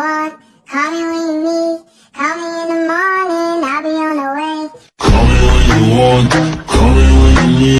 One, Call me when you need. Call me in the morning, I'll be on the way. Call me when you want,